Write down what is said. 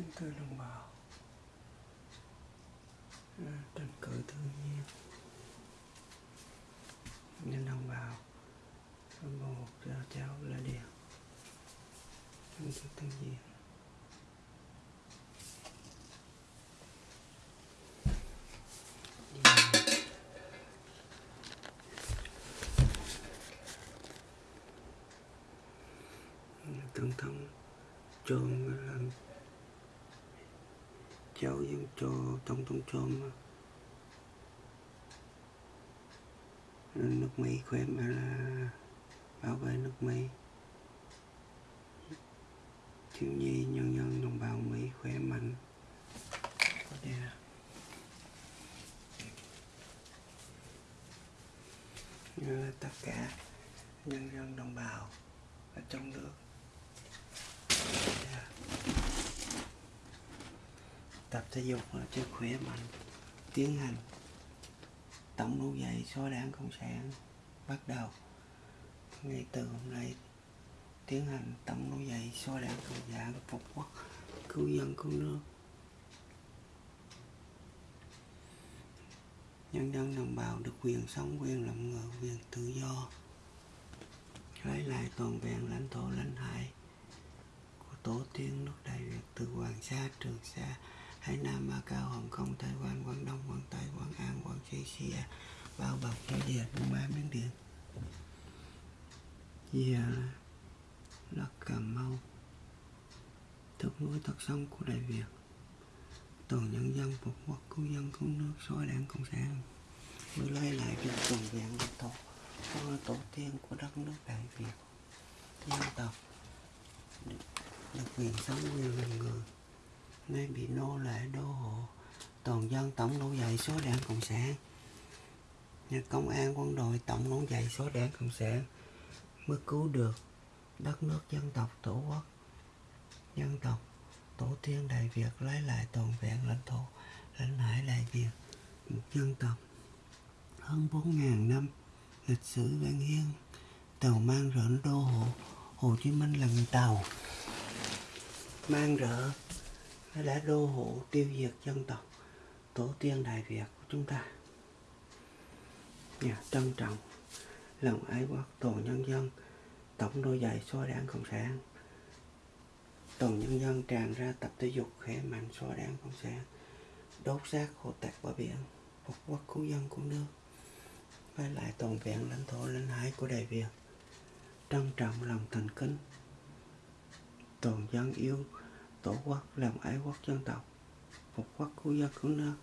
kính thưa đồng bào. Tranh cử tự nhiên nên đồng bào một, cho cháu là điện tranh cử tự nhiên tổng thống chôn làm cháu dân cho trong trong chôn nước Mỹ khỏe mà là bảo vệ nước Mỹ. Thiếu nhi, nhân dân, đồng bào Mỹ khỏe mạnh. Yeah. Như tất cả nhân dân, đồng bào ở trong nước. Tập thể dục cho khỏe mạnh, tiến hành tổng nổi dậy xóa đảng cộng sản, bắt đầu. Ngay từ hôm nay, tiến hành tổng nổi dậy xóa đảng cộng sản, phục quốc, cứu dân, cứu nước. Nhân dân đồng bào được quyền sống, quyền làm ngờ quyền tự do. Lấy lại toàn vẹn lãnh thổ, lãnh hải của tổ tiên nước đại việt từ hoàng sa, trường sa Hải Nam, Macau, Hồng Kông, Thái Quan, Quảng Đông, Quảng Tây, Quảng An, Quảng Trị, Xia, bao bọc Thái địa Đông Ba, Miến Điện. Giờ là Cà Mau, thực núi thật sông của Đại Việt. Toàn nhân dân phục quốc cứu dân cứu nước xóa đảng Cộng sản mới lấy lại được toàn vẹn lãnh của tổ tiên của đất nước Đại Việt. Dân tộc được quyền sống quyền làm người nay bị nô lệ đô hộ. Toàn dân tổng nổi dậy số đảng cộng sản. Nhà công an quân đội tổng nổi dậy số đảng cộng sản mới cứu được đất nước dân tộc tổ quốc. Dân tộc tổ tiên đại việt lấy lại toàn vẹn lãnh thổ, lãnh hải đại việt. Một dân tộc. Hơn bốn ngàn năm lịch sử văn hiến tàu mang rỡ đô hộ. Hồ chí minh là người tàu. Mang rỡ đã đô hộ tiêu diệt dân tộc, tổ tiên đại việt của chúng ta. Nhà trân trọng, lòng ái quốc toàn nhân dân, tổng đôi giày xóa đảng cộng sản. Toàn nhân dân tràn ra tập thể dục khỏe mạnh xóa đảng cộng sản, đốt xác hồ tạc bờ biển, phục quốc cứu dân của nước. Với lại toàn vẹn lãnh thổ lãnh hải của đại việt. Trân trọng, lòng thành kính. Toàn dân yêu tổ quốc làm ái quốc dân tộc phục quốc của dân cứu nước.